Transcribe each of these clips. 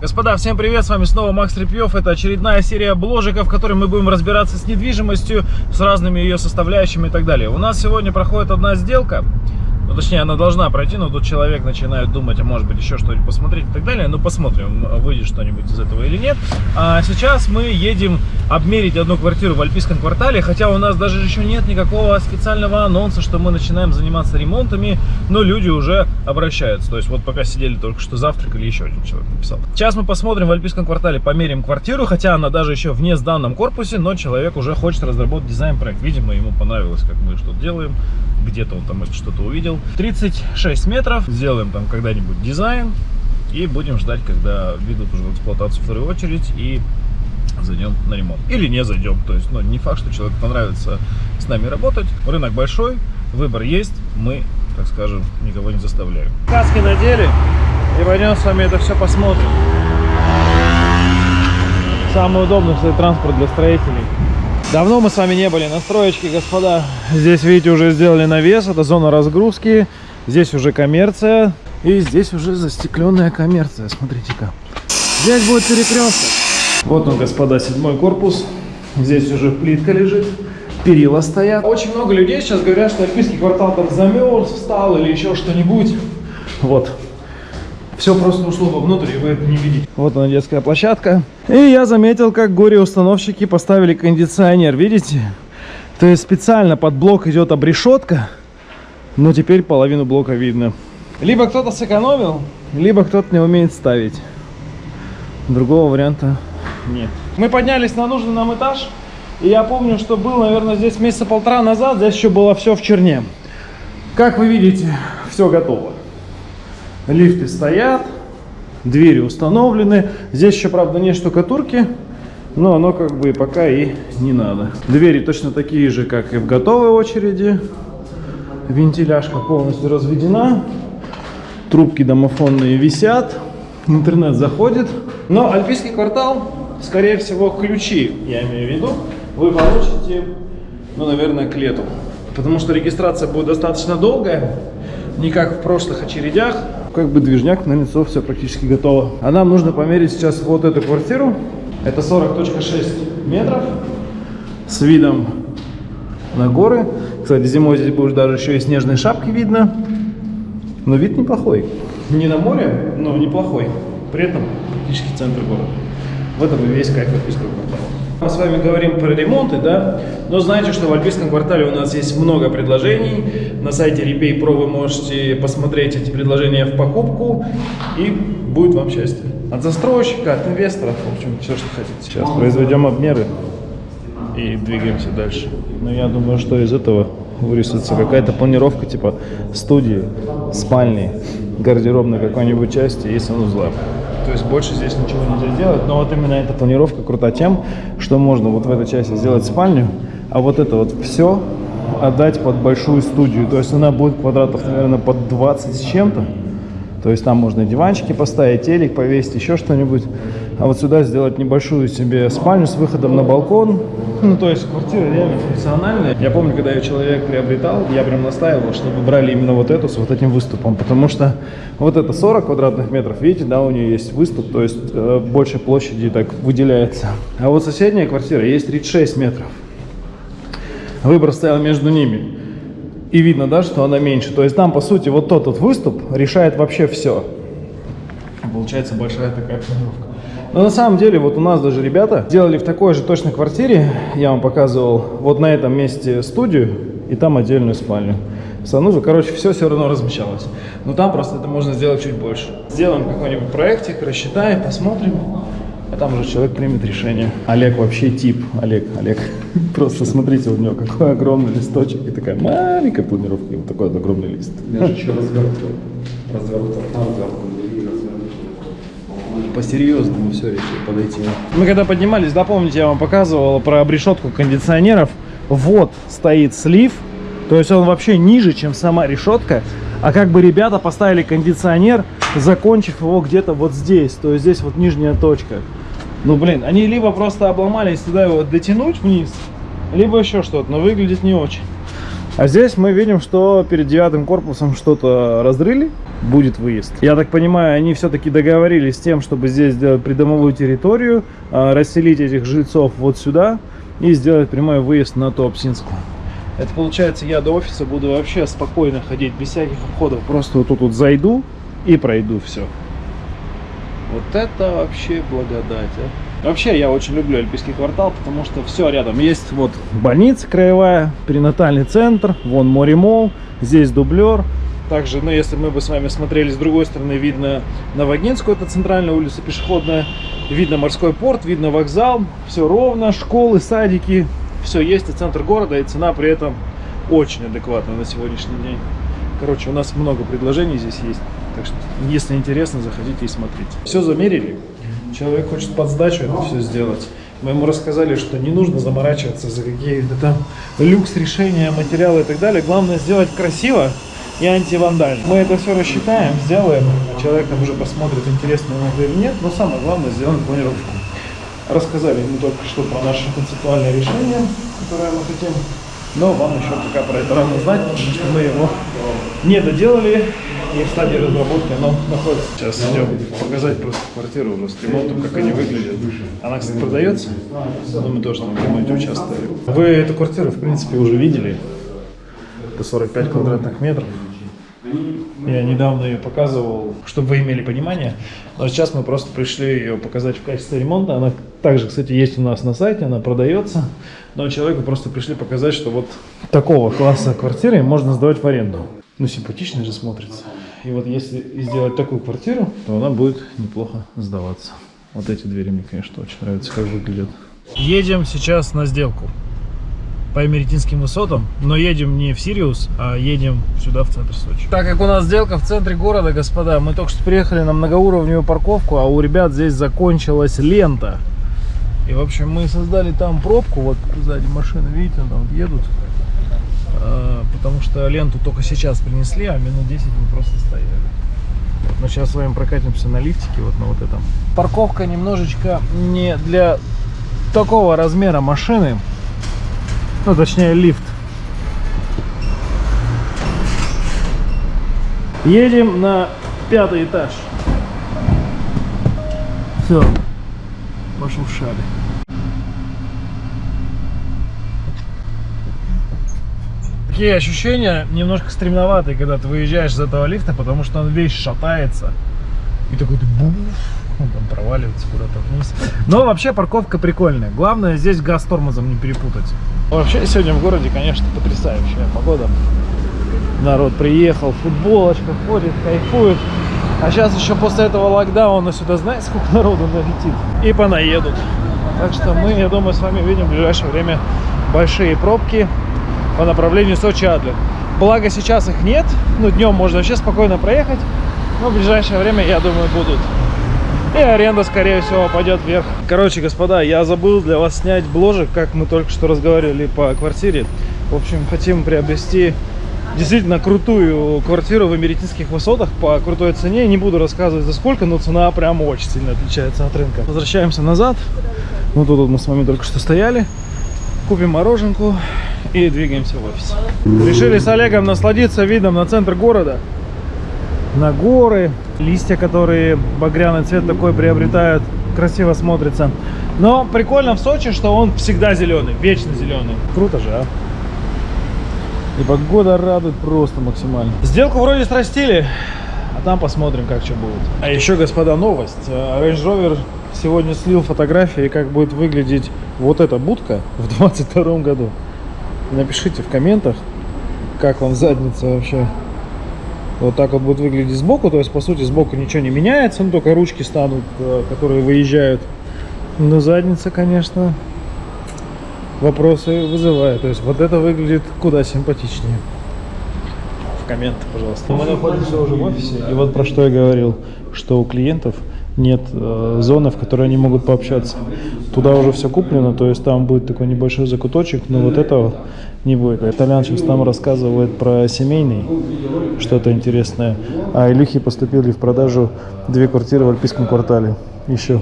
Господа, всем привет, с вами снова Макс Репьев. Это очередная серия бложиков, в которой мы будем разбираться с недвижимостью, с разными ее составляющими и так далее. У нас сегодня проходит одна сделка. Ну, точнее, она должна пройти, но тут человек начинает думать, а может быть еще что-нибудь посмотреть и так далее. Ну, посмотрим, выйдет что-нибудь из этого или нет. А сейчас мы едем обмерить одну квартиру в Альпийском квартале, хотя у нас даже еще нет никакого специального анонса, что мы начинаем заниматься ремонтами, но люди уже обращаются. То есть вот пока сидели только что завтракали, еще один человек написал. Сейчас мы посмотрим в Альпийском квартале, померим квартиру, хотя она даже еще в несданном корпусе, но человек уже хочет разработать дизайн-проект. Видимо, ему понравилось, как мы что-то делаем где-то он там это что-то увидел. 36 метров, сделаем там когда-нибудь дизайн и будем ждать, когда ведут уже в эксплуатацию вторую очередь и зайдем на ремонт. Или не зайдем, то есть, ну, не факт, что человеку понравится с нами работать. Рынок большой, выбор есть, мы, так скажем, никого не заставляем. Каски надели и пойдем с вами это все посмотрим. Самый удобный, кстати, транспорт для строителей. Давно мы с вами не были на строечке, господа. Здесь, видите, уже сделали навес, это зона разгрузки. Здесь уже коммерция. И здесь уже застекленная коммерция, смотрите-ка. Здесь будет перекресток. Вот он, господа, седьмой корпус. Здесь уже плитка лежит, перила стоят. Очень много людей сейчас говорят, что Альпийский квартал там замерз, встал или еще что-нибудь. Вот, все просто ушло вовнутрь, и вы это не видите. Вот она детская площадка. И я заметил, как горе-установщики поставили кондиционер, видите? То есть специально под блок идет обрешетка, но теперь половину блока видно. Либо кто-то сэкономил, либо кто-то не умеет ставить. Другого варианта нет. Мы поднялись на нужный нам этаж. И я помню, что был, наверное, здесь месяца полтора назад. Здесь еще было все в черне. Как вы видите, все готово. Лифты стоят, двери установлены. Здесь еще, правда, нет штукатурки, но оно как бы пока и не надо. Двери точно такие же, как и в готовой очереди. Вентиляшка полностью разведена. Трубки домофонные висят. Интернет заходит. Но Альпийский квартал, скорее всего, ключи, я имею в виду, вы получите, ну, наверное, к лету. Потому что регистрация будет достаточно долгая, не как в прошлых очередях как бы движняк на лицо, все практически готово. А нам нужно померить сейчас вот эту квартиру. Это 40.6 метров с видом на горы. Кстати, зимой здесь будет даже еще и снежные шапки видно. Но вид неплохой. Не на море, но неплохой. При этом практически центр города. В этом и весь кайф Альпийского квартала. Мы с вами говорим про ремонты, да, но знаете, что в Альпийском квартале у нас есть много предложений. На сайте Repay Pro вы можете посмотреть эти предложения в покупку, и будет вам счастье. От застройщика, от инвесторов, в общем, все, что хотите. Сейчас произведем обмеры и двигаемся дальше. Но я думаю, что из этого вырисуется какая-то планировка типа студии, спальни, гардеробной какой-нибудь части и санузла. То есть больше здесь ничего нельзя сделать. Но вот именно эта планировка крута тем, что можно вот в этой части сделать спальню, а вот это вот все отдать под большую студию. То есть она будет квадратов, наверное, под 20 с чем-то. То есть там можно диванчики поставить, телек повесить, еще что-нибудь. А вот сюда сделать небольшую себе спальню с выходом на балкон. Ну, то есть квартира реально функциональная. Я помню, когда я человек приобретал, я прям настаивал, чтобы брали именно вот эту с вот этим выступом. Потому что вот это 40 квадратных метров, видите, да, у нее есть выступ, то есть э, больше площади так выделяется. А вот соседняя квартира есть 36 метров. Выбор стоял между ними. И видно, да, что она меньше. То есть там, по сути, вот тот вот выступ решает вообще все. Получается большая такая планировка. Но на самом деле, вот у нас даже ребята делали в такой же точно квартире, я вам показывал, вот на этом месте студию и там отдельную спальню. Санузел, короче, все все равно размещалось. Но там просто это можно сделать чуть больше. Сделаем какой-нибудь проектик, рассчитаем, посмотрим. А там уже человек примет решение. Олег вообще тип. Олег, Олег. Просто смотрите, у него какой огромный листочек и такая маленькая планировка, и вот такой вот огромный лист. Я же еще. Развертывал, развертывал по-серьезному все решили подойти. Мы когда поднимались, да, помните, я вам показывал про обрешетку кондиционеров. Вот стоит слив, то есть он вообще ниже, чем сама решетка. А как бы ребята поставили кондиционер, закончив его где-то вот здесь. То есть здесь вот нижняя точка. Ну, блин, они либо просто обломались туда его дотянуть вниз, либо еще что-то, но выглядит не очень. А здесь мы видим, что перед девятым корпусом что-то разрыли, будет выезд. Я так понимаю, они все-таки договорились с тем, чтобы здесь сделать придомовую территорию, а, расселить этих жильцов вот сюда и сделать прямой выезд на Туапсинскую. Это получается, я до офиса буду вообще спокойно ходить, без всяких обходов. Просто вот тут вот зайду и пройду все. Вот это вообще благодать, а. Вообще, я очень люблю Альпийский квартал, потому что все рядом. Есть вот больница краевая, перинатальный центр, вон море мол, здесь дублер. Также, ну, если мы бы с вами смотрели с другой стороны, видно Новогинскую, это центральная улица пешеходная, видно морской порт, видно вокзал, все ровно, школы, садики, все есть, и центр города, и цена при этом очень адекватная на сегодняшний день. Короче, у нас много предложений здесь есть, так что, если интересно, заходите и смотрите. Все замерили, человек хочет под сдачу это все сделать. Мы ему рассказали, что не нужно заморачиваться за какие-то там люкс решения, материалы и так далее. Главное сделать красиво и антивандально. Мы это все рассчитаем, сделаем, человек там уже посмотрит, интересно ему это или нет. Но самое главное, сделаем планировку. Рассказали ему только что про наше концептуальное решение, которое мы хотим. Но вам еще пока про это рано знать, потому что мы его не доделали, и в стадии разработки оно находится. Сейчас идем показать просто квартиру уже с ремонтом, как они выглядят. Она, кстати, продается, но мы тоже там в ремонте участвовали. Вы эту квартиру, в принципе, уже видели. Это 45 квадратных метров. Я недавно ее показывал, чтобы вы имели понимание. Но сейчас мы просто пришли ее показать в качестве ремонта. Она также, кстати, есть у нас на сайте, она продается. Но человеку просто пришли показать, что вот такого класса квартиры можно сдавать в аренду. Ну, симпатично же смотрится. И вот если сделать такую квартиру, то она будет неплохо сдаваться. Вот эти двери мне, конечно, очень нравятся, как выглядят. Едем сейчас на сделку по Эмеретинским высотам, но едем не в Сириус, а едем сюда, в центр Сочи. Так как у нас сделка в центре города, господа, мы только что приехали на многоуровневую парковку, а у ребят здесь закончилась лента. И, в общем, мы создали там пробку, вот сзади машины, видите, там едут, а, потому что ленту только сейчас принесли, а минут 10 мы просто стояли. Но сейчас с вами прокатимся на лифтике, вот на вот этом. Парковка немножечко не для такого размера машины, ну, точнее, лифт. Едем на пятый этаж. Все, пошуршали. Такие ощущения немножко стремноватые, когда ты выезжаешь из этого лифта, потому что он весь шатается. И такой ты буф, он там проваливается куда-то вниз. Но вообще парковка прикольная. Главное здесь газ тормозом не перепутать. Вообще сегодня в городе, конечно, потрясающая погода. Народ приехал, футболочка ходит, кайфует. А сейчас еще после этого локдауна сюда, знаете, сколько народу налетит? И понаедут. Так что мы, я думаю, с вами увидим в ближайшее время большие пробки по направлению Сочи-Адлер. Благо сейчас их нет, ну днем можно вообще спокойно проехать, но в ближайшее время, я думаю, будут. И аренда, скорее всего, пойдет вверх. Короче, господа, я забыл для вас снять бложек, как мы только что разговаривали по квартире. В общем, хотим приобрести действительно крутую квартиру в Эмеретинских высотах по крутой цене. Не буду рассказывать за сколько, но цена прям очень сильно отличается от рынка. Возвращаемся назад. Ну, тут мы с вами только что стояли. Купим мороженку и двигаемся в офис. Решили с Олегом насладиться видом на центр города. На горы, листья, которые багряный цвет такой приобретают, красиво смотрится. Но прикольно в Сочи, что он всегда зеленый, вечно зеленый. Круто же, а? И погода радует просто максимально. Сделку вроде срастили, а там посмотрим, как что будет. А еще, господа, новость. Э, Range Rover сегодня слил фотографии, как будет выглядеть вот эта будка в 22 году. Напишите в комментах, как вам задница вообще. Вот так вот будет выглядеть сбоку, то есть по сути сбоку ничего не меняется, ну только ручки станут, э, которые выезжают. Но задница, конечно, вопросы вызывает. То есть вот это выглядит куда симпатичнее. В комменты, пожалуйста. Мы находимся уже в офисе, и вот про что я говорил, что у клиентов нет э, зоны, в которой они могут пообщаться. Туда уже все куплено, то есть там будет такой небольшой закуточек, но вот этого не будет. Итальян сейчас там рассказывает про семейный, что-то интересное. А Илюхе поступили в продажу две квартиры в Альпийском квартале. Еще.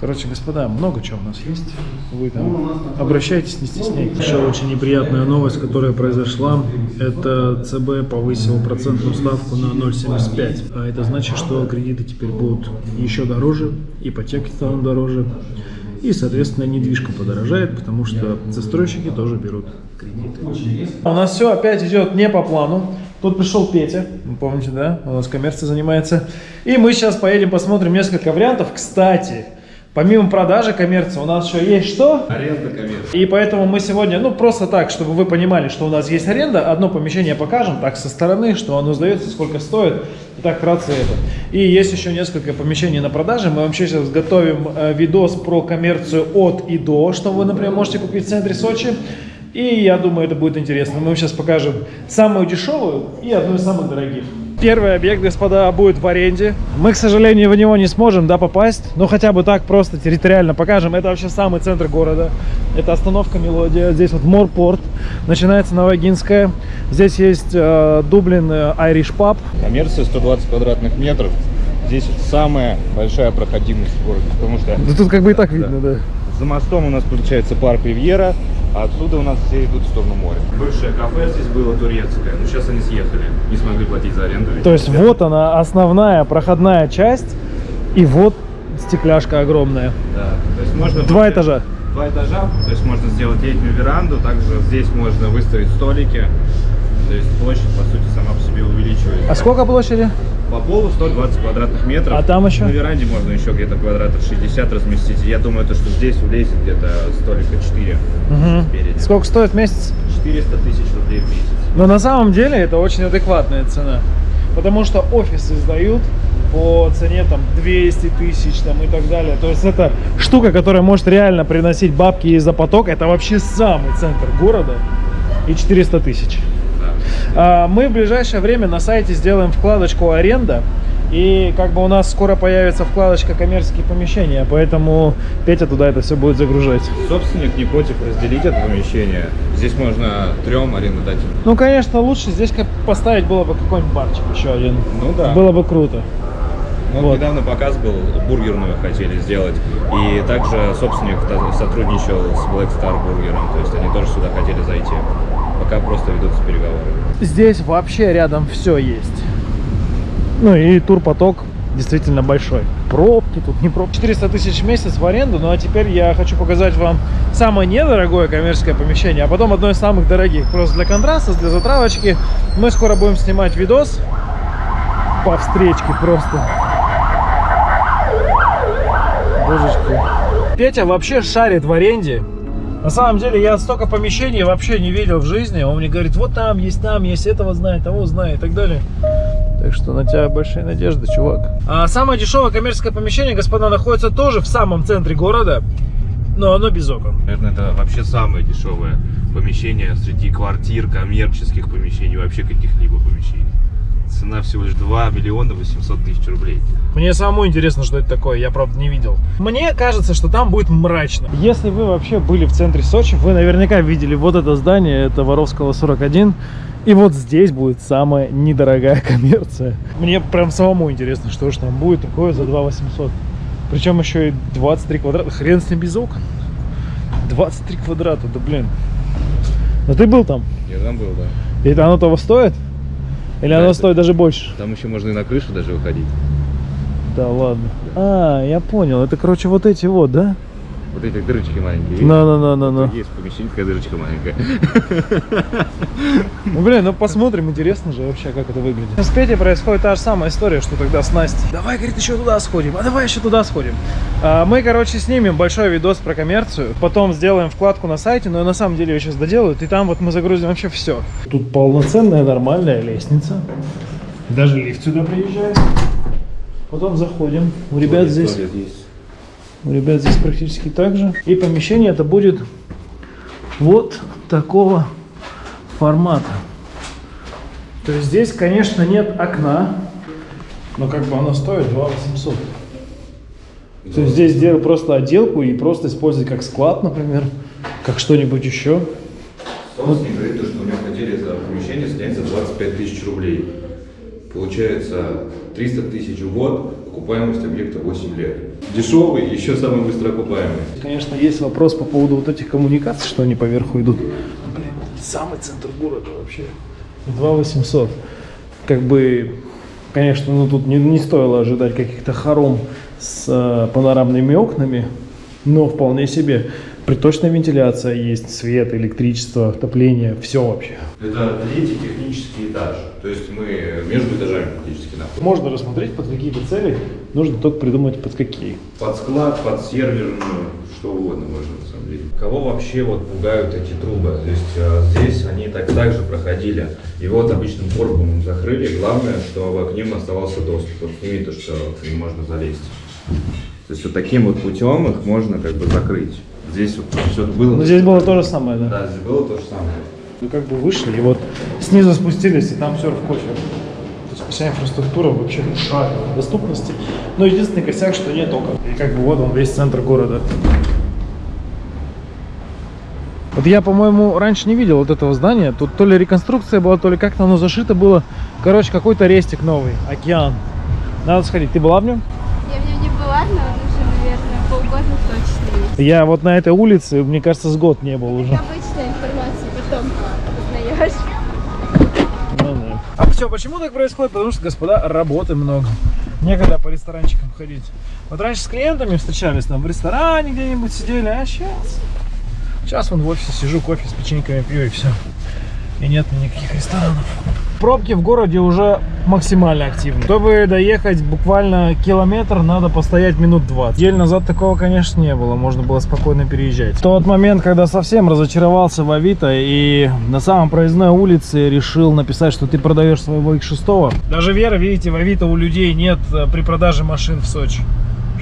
Короче, господа, много чего у нас есть. Вы там обращайтесь, не стесняйтесь. Еще очень неприятная новость, которая произошла, это ЦБ повысил процентную ставку на 0,75. А это значит, что кредиты теперь будут еще дороже, ипотеки станут дороже. И, соответственно, недвижка подорожает, потому что застройщики тоже берут кредиты. У нас все опять идет не по плану. Тут пришел Петя, вы помните, да? У нас коммерцией занимается. И мы сейчас поедем посмотрим несколько вариантов. Кстати, помимо продажи коммерции у нас еще есть что? Аренда коммерции. И поэтому мы сегодня, ну просто так, чтобы вы понимали, что у нас есть аренда, одно помещение покажем, так со стороны, что оно сдается, сколько стоит, и так вкратце это. И есть еще несколько помещений на продаже, мы вам сейчас готовим э, видос про коммерцию от и до, что вы, например, можете купить в центре Сочи. И я думаю, это будет интересно. Мы вам сейчас покажем самую дешевую и одну из самых дорогих. Первый объект, господа, будет в аренде. Мы, к сожалению, в него не сможем да, попасть, но хотя бы так просто территориально покажем. Это вообще самый центр города. Это остановка Мелодия. Здесь вот Морпорт. Начинается Новогинская. Здесь есть э, Дублин э, Irish Pub. Коммерция 120 квадратных метров. Здесь самая большая проходимость в городе, потому что Да тут как бы и так видно, да. за мостом у нас получается парк Ривьера, а отсюда у нас все идут в сторону моря. Бывшее кафе здесь было турецкое, но сейчас они съехали, не смогли платить за аренду. То есть вот она, основная проходная часть. И вот стекляшка огромная. Да, то есть можно... Два будет- этажа. Два этажа, то есть можно сделать летнюю веранду, также здесь можно выставить столики, то есть площадь по сути сама по себе увеличивается. А сколько площади? По полу 120 квадратных метров. А там еще? На веранде можно еще где-то квадратов 60 разместить. Я думаю, то, что здесь влезет где-то столика 4 Мгм. спереди. Сколько стоит в месяц? 400 тысяч рублей в месяц. Но на самом деле это очень адекватная цена. Потому что офисы сдают по цене там 200 тысяч там и так далее. То есть это штука, которая может реально приносить бабки из-за поток. Это вообще самый центр города. И 400 тысяч. А, Мы в ближайшее время на сайте сделаем вкладочку аренда. И как бы у нас скоро появится вкладочка коммерческие помещения, поэтому Петя туда это все будет загружать. Собственник не против разделить это помещение. Здесь можно трем арендодателям. Ну, конечно, лучше здесь как поставить было бы какой-нибудь барчик еще один. Ну да. Было бы круто. Ну, вот. Недавно показ был, бургерную хотели сделать. И также собственник сотрудничал с Black Star бургером. То есть они тоже сюда хотели зайти. Пока просто ведутся переговоры. Здесь вообще рядом все есть. Ну и турпоток действительно большой. Пробки тут не пробки. 400 тысяч в месяц в аренду. Ну а теперь я хочу показать вам самое недорогое коммерческое помещение, а потом одно из самых дорогих. Просто для контраста, для затравочки. Мы скоро будем снимать видос по встречке просто. Божечки. Петя вообще шарит в аренде. На самом деле я столько помещений вообще не видел в жизни. Он мне говорит, вот там есть, там есть, этого знает, того знает и так далее. Так что на тебя большие надежды, чувак. А самое дешевое коммерческое помещение, господа, находится тоже в самом центре города, но оно без окон. Наверное, это вообще самое дешевое помещение среди квартир, коммерческих помещений, вообще каких-либо помещений. Цена всего лишь 2 миллиона 800 тысяч рублей. Мне самому интересно, что это такое, я правда не видел. Мне кажется, что там будет мрачно. Если вы вообще были в центре Сочи, вы наверняка видели вот это здание, это Воровского 41. И вот здесь будет самая недорогая коммерция. Мне прям самому интересно, что же там будет такое за 2 800. Причем еще и 23 квадрата. Хрен с ним без окон. 23 квадрата, да блин. Но ты был там? Я там был, да. И это оно того стоит? Или Да, оно это- стоит даже больше? Там еще можно и на крышу даже выходить. Да ладно. А, я понял. Это, короче, вот эти вот, да? Вот эти дырочки маленькие. видишь? На-на-на-на-на. Тут Есть помещение, такая дырочка маленькая. Ну, блин, ну посмотрим, интересно же вообще, как это выглядит. С Петей происходит та же самая история, что тогда с Настей. Давай, говорит, еще туда сходим, а давай еще туда сходим. А, мы, короче, снимем большой видос про коммерцию, потом сделаем вкладку на сайте, но на самом деле ее сейчас доделают, и там вот мы загрузим вообще все. Тут полноценная нормальная лестница. Даже лифт сюда приезжает. Потом заходим. У ребят здесь... Есть. У ребят здесь практически так же. И помещение это будет вот такого формата. То есть здесь, конечно, нет окна, но как бы оно стоит 2 800. То есть здесь сделать просто отделку и просто использовать как склад, например, как что-нибудь еще. Собственник говорит, то, что у него хотели за помещение снять за 25 тысяч рублей. Получается 300 тысяч в год, окупаемость объекта 8 лет. Дешевый, еще самый быстро окупаемый. Конечно, есть вопрос по поводу вот этих коммуникаций, что они поверху идут. Блин, самый центр города вообще. 2 800. Как бы, конечно, ну тут не, не стоило ожидать каких-то хором с э, панорамными окнами, но вполне себе приточная вентиляция есть, свет, электричество, отопление, все вообще. Это третий технический этаж. То есть мы между этажами практически находимся. Можно рассмотреть, под какие-то цели, нужно только придумать, под какие. Под склад, под серверную, что угодно можно на самом деле. Кого вообще вот пугают эти трубы? То есть э, здесь они так также проходили. И вот обычным корпусом закрыли. Главное, чтобы к ним оставался доступ. Вот сними то, что к ним можно залезть. То есть вот таким вот путем их можно как бы закрыть. Здесь вот все было. Ну, здесь было то же самое, да? Да, здесь было то же самое. Ну, как бы вышли, и вот снизу спустились, и там все в кофе. То есть вся инфраструктура вообще шаговой доступности. Но единственный косяк, что нет окон. И как бы вот он весь центр города. Вот я, по-моему, раньше не видел вот этого здания. Тут то ли реконструкция была, то ли как-то оно зашито было. Короче, какой-то рестик новый. Океан. Надо сходить. Ты была в нем не была, но он уже, полгода точно есть. Я вот на этой улице, мне кажется, с год не был уже. Обычная информация, потом узнаешь. Ну да. А все, почему так происходит? Потому что, господа, работы много. Некогда по ресторанчикам ходить. Вот раньше с клиентами встречались там в ресторане где-нибудь сидели, а сейчас... Сейчас вон в офисе сижу, кофе с печеньками пью и все. И нет никаких ресторанов. Пробки в городе уже максимально активны. Чтобы доехать буквально километр, надо постоять минут 20. Неделю назад такого, конечно, не было. Можно было спокойно переезжать. В тот момент, когда совсем разочаровался в Авито и на самом проездной улице решил написать, что ты продаешь своего X6. Даже Вера, видите, в Авито у людей нет э, при продаже машин в Сочи.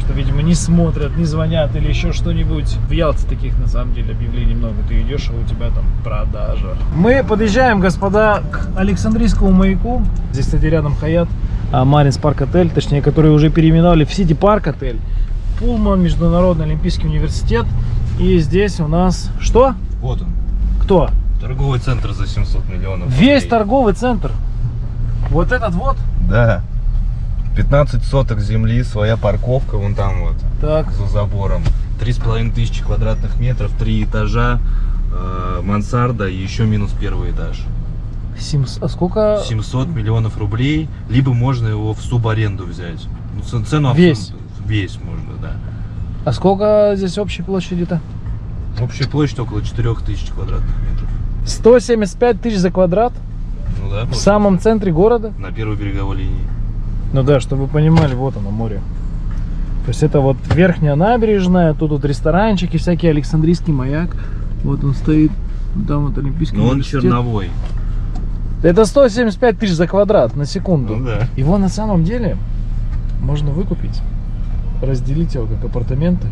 Что, видимо, не смотрят, не звонят или еще что-нибудь. В Ялте таких, на самом деле, объявлений много. Ты идешь, а у тебя там продажа. Мы подъезжаем, господа, к Александрийскому маяку. Здесь, кстати, рядом Hyatt, а, Marins Park Hotel, точнее, который уже переименовали в City Park Hotel. Pullman, Международный Олимпийский университет. И здесь у нас что? Вот он. Кто? Торговый центр за 700 миллионов. Весь рублей. торговый центр. Вот этот вот. Да. 15 соток земли, своя парковка вон там вот, Так. за забором. Три с половиной тысячи квадратных метров, три этажа, э, мансарда и еще минус первый этаж. Симс... А сколько? 700 миллионов рублей, либо можно его в субаренду взять. Ну, цену Весь? Весь можно, да. А сколько здесь общей площади-то? Общая площадь около 4000 квадратных метров. 175 тысяч за квадрат Ну да, в самом центре города. на первой береговой линии. Ну да, чтобы вы понимали, вот оно море. То есть это вот верхняя набережная, тут вот ресторанчики, всякий Александрийский маяк. Вот он стоит, там вот Олимпийский Но он университет. черновой. Это 175 тысяч за квадрат на секунду. Ну да. Его на самом деле можно выкупить, разделить его как апартаменты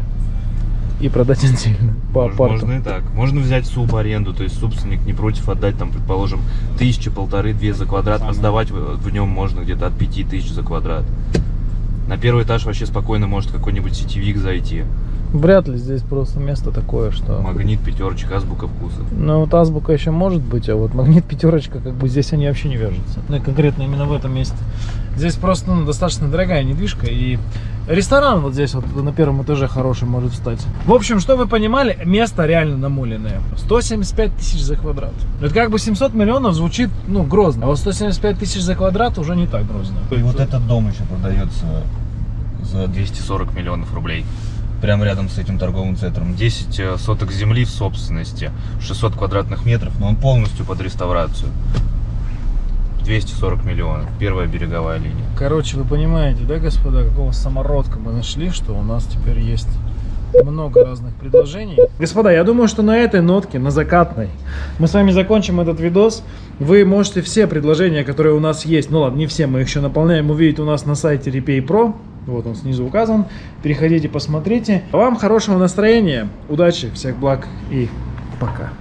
и продать отдельно по Можно, апарту. можно и так. Можно взять субаренду, то есть собственник не против отдать, там, предположим, тысяча, полторы, две за квадрат, а сдавать в, нем можно где-то от пяти тысяч за квадрат. На первый этаж вообще спокойно может какой-нибудь сетевик зайти. Вряд ли здесь просто место такое, что... Магнит, пятерочка, азбука вкуса. Ну, вот азбука еще может быть, а вот магнит пятерочка, как бы здесь они вообще не вяжутся. Ну, и конкретно именно в этом месте. Здесь просто ну, достаточно дорогая недвижка, и ресторан вот здесь вот на первом этаже хороший может встать. В общем, что вы понимали, место реально намоленное. 175 тысяч за квадрат. Это как бы 700 миллионов звучит, ну, грозно, а вот 175 тысяч за квадрат уже не так грозно. И вот этот дом еще продается за 240 миллионов рублей. Прямо рядом с этим торговым центром. 10 э, соток земли в собственности, 600 квадратных метров, но он полностью под реставрацию. 240 миллионов. Первая береговая линия. Короче, вы понимаете, да, господа, какого самородка мы нашли, что у нас теперь есть много разных предложений. Господа, я думаю, что на этой нотке, на закатной, мы с вами закончим этот видос. Вы можете все предложения, которые у нас есть, ну ладно, не все, мы их еще наполняем, увидеть у нас на сайте Repay Pro. Вот он снизу указан. Переходите, посмотрите. Вам хорошего настроения, удачи, всех благ и пока.